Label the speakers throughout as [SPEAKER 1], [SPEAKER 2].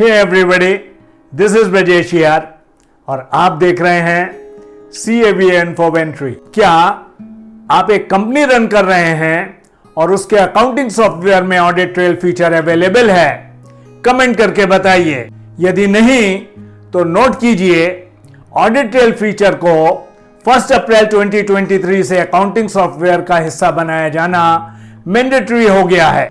[SPEAKER 1] Hey everybody this is Brajesh और आप देख रहे हैं C A B N for वेंट्री क्या आप एक कंपनी रन कर रहे हैं और उसके अकाउंटिंग सॉफ्टवेयर में ऑडिट ट्रेल फीचर अवेलेबल है? कमेंट करके बताइए। यदि नहीं तो नोट कीजिए ऑडिट ट्रेल फीचर को 1 अप्रैल 2023 से अकाउंटिंग सॉफ्टवेयर का हिस्सा बनाया जाना मैंडेटरी हो गया है।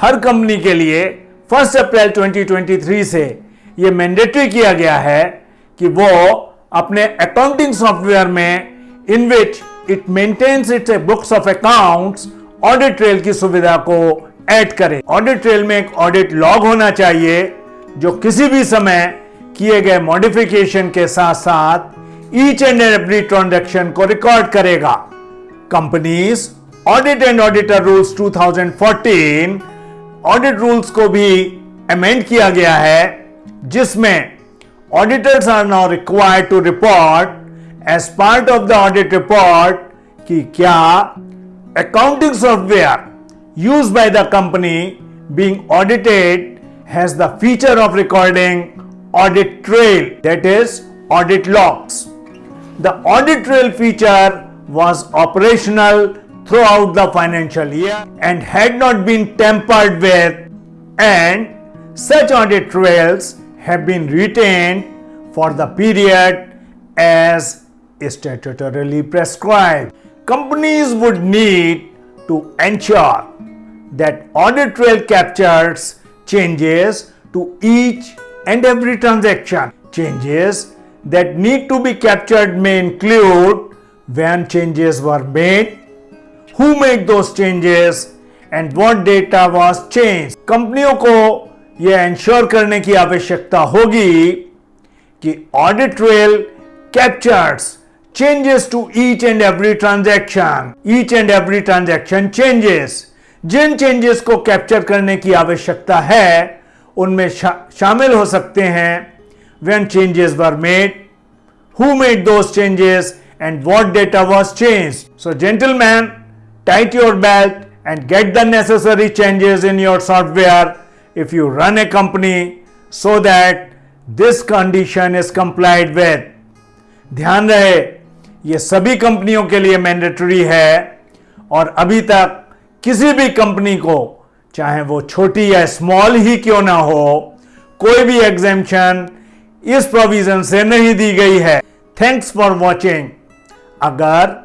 [SPEAKER 1] हर कंपनी के लिए 1 अप्रैल 2023 से यह मैंडेटरी किया गया है कि वो अपने अकाउंटिंग सॉफ्टवेयर में in which it maintains its books of accounts audit trail की सुविधा को ऐड करे। ऑडिट ट्रेल में एक ऑडिट लॉग होना चाहिए, जो किसी भी समय किए गए मॉडिफिकेशन के साथ साथ ईच एंड एवरी ट्रांजेक्शन को रिकॉर्ड करेगा। Companies audit and auditor rules 2014 audit rules को भी अमेंड किया गया है, जिसमें auditors are now required to report as part of the audit report कि क्या accounting software use by the company being audited has the feature of recording audit trail that is audit logs the audit trail feature was operational throughout the financial year and had not been tampered with and such audit trails have been retained for the period as statutorily prescribed. Companies would need to ensure that audit trail captures changes to each and every transaction. Changes that need to be captured may include when changes were made, who made those changes and what data was changed. कंपनियों को यह ensure करने की आवश्यकता होगी कि audit trail captures changes to each and every transaction each and every transaction changes Jin changes को capture करने की आवश्यकता है उनमें शा, शामिल हो सकते हैं when changes were made who made those changes and what data was change so gentleman tight your belt and get the necessary changes in your software if you run a company so that this condition is complied with ध्यान रहे ये सभी कंपनियों के लिए mandatory है और अभी तक किसी भी कंपनी को चाहे वो छोटी या स्मॉल ही क्यों ना हो कोई भी एग्जेम्पन इस प्रोविज़न से नहीं दी गई है थैंक्स फॉर वॉचिंग अगर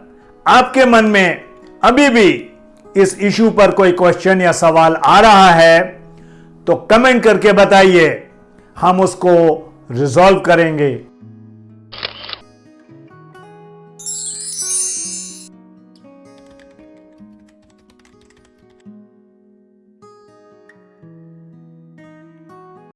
[SPEAKER 1] आपके मन में अभी भी इस इशू पर कोई क्वेश्चन या सवाल आ रहा है तो कमेंट करके बताइए। हम उसको रिजॉल्व करेंगे।